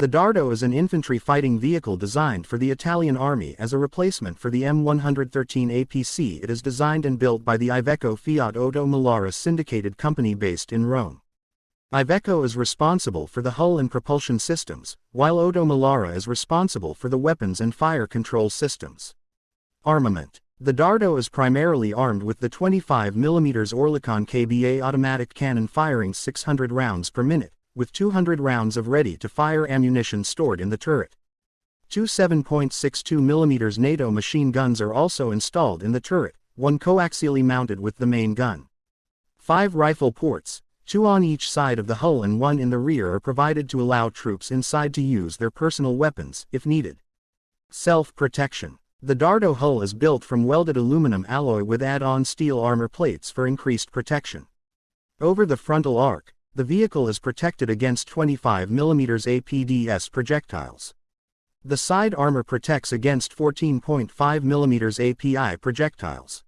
The Dardo is an infantry fighting vehicle designed for the Italian army as a replacement for the M113 APC. It is designed and built by the Iveco Fiat Oto Melara syndicated company based in Rome. Iveco is responsible for the hull and propulsion systems, while Oto Melara is responsible for the weapons and fire control systems. Armament The Dardo is primarily armed with the 25mm Oerlikon KBA automatic cannon firing 600 rounds per minute, with 200 rounds of ready-to-fire ammunition stored in the turret. Two 7.62mm NATO machine guns are also installed in the turret, one coaxially mounted with the main gun. Five rifle ports, Two on each side of the hull and one in the rear are provided to allow troops inside to use their personal weapons, if needed. Self-protection. The Dardo hull is built from welded aluminum alloy with add-on steel armor plates for increased protection. Over the frontal arc, the vehicle is protected against 25mm APDS projectiles. The side armor protects against 14.5mm API projectiles.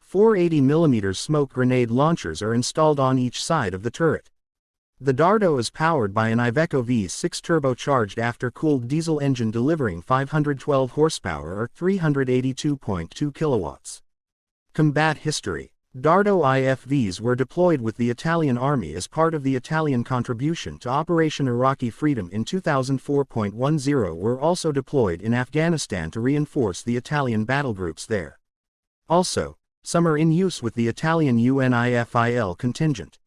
Four 80mm smoke grenade launchers are installed on each side of the turret. The Dardo is powered by an Iveco V6 turbocharged after-cooled diesel engine delivering 512 horsepower or 382.2 kilowatts. Combat History Dardo IFVs were deployed with the Italian Army as part of the Italian contribution to Operation Iraqi Freedom in 2004.10 were also deployed in Afghanistan to reinforce the Italian battlegroups there. Also, some are in use with the Italian UNIFIL contingent.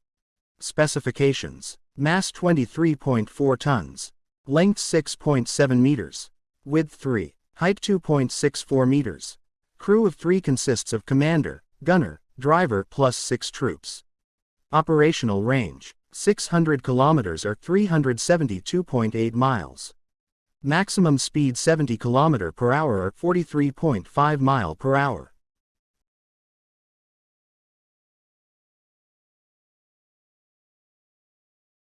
Specifications. Mass 23.4 tons. Length 6.7 meters. Width 3. Height 2.64 meters. Crew of 3 consists of commander, gunner, driver plus 6 troops. Operational range. 600 kilometers or 372.8 miles. Maximum speed 70 km per hour or 43.5 mile per hour.